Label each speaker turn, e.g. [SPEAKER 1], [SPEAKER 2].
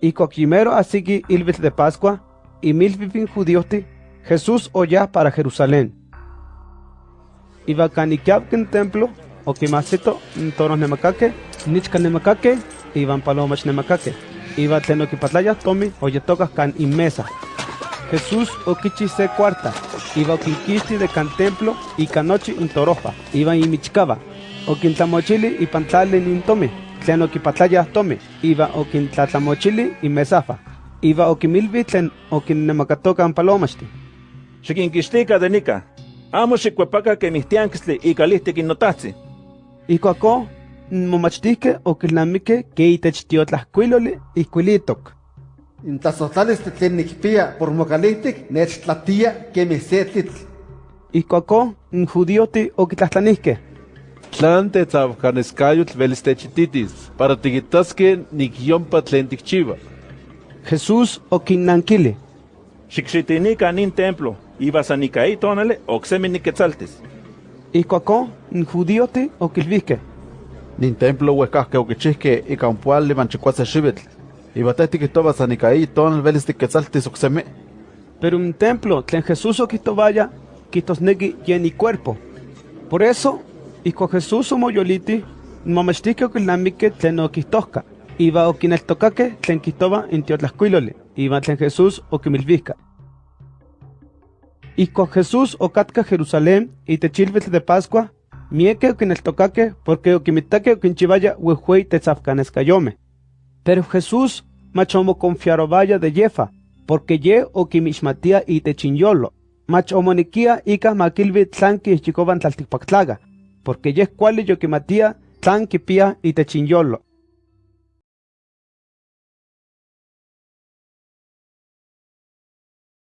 [SPEAKER 1] Y coquimero así ilvitl de Pascua, y milvipin judiosti, Jesús oya para Jerusalén. Iba caniquiabken templo, o quimasito, toros nemacaque, nichka nemacaque, iban palomas nemacaque. Iba tlenoquipatlaya tomi, oyetocas can inmesa. Jesús oquichi se cuarta, iba oquinquisti de can templo y canochi in toropa, iba imichcaba, oquintlamochili y pantale nin tomi, tlen oquipatlaya tomi, iba oquintlatlamochili y mesafa, iba oquimilvi tlen oquinnemacatocan palomachti.
[SPEAKER 2] Xiquinquixtica de nica, amo xicuepaca que mis tianquistli y calihtic innotahzi.
[SPEAKER 1] Icuaco, momachtihque oquilnamique que itech tiotlascuiloli ihcuilitok.
[SPEAKER 3] Intazotlales tlen nikpia por mocalihtic nechtlatia que setlitl.
[SPEAKER 1] Icuaco, n judioti oquitlahtlanihque.
[SPEAKER 4] Tlan tetzavcanescayotl velis techititis, para tiquitasque nikyompa tlen tikchiva.
[SPEAKER 1] Jesús oquinnanquili.
[SPEAKER 2] Xicxitinica nin templo, iba sanicaí tonale ocsemi niquetzaltis.
[SPEAKER 1] Icuaco, n judioti oquilvihque.
[SPEAKER 4] Nin templo huescasque oquichihque ica un pual limanchicuase xibitl. Iba tehtiquihtoba sanicaí tonal velis tiquetzaltis ocsemi.
[SPEAKER 1] Pero un templo tlen Jesús oquitobaya, quitosnequi yeni cuerpo. Por eso, ico Jesús omoyoliti, momachtique oquilnamique tlen oquistosca. Iba oquineltocaque tlen quihtoba in tiotlascuiloli, iba tlen Jesús oquimilvisca. Ico Jesús ocatca Jerusalén y techilvitl de Pascua, mieke oquineltocaque porque oquimitaque oquinchivaya huehuey tetzafcanescayome. Pero Jesús machomo confiarobaya de yefa, porque ye oquimixmatia y techinyolo. Mach omoniquia ica maquilvi tlanqui ichicoban tlalticpactlaga, porque ye cuali yoquimatia tlan quipia y techinyolo.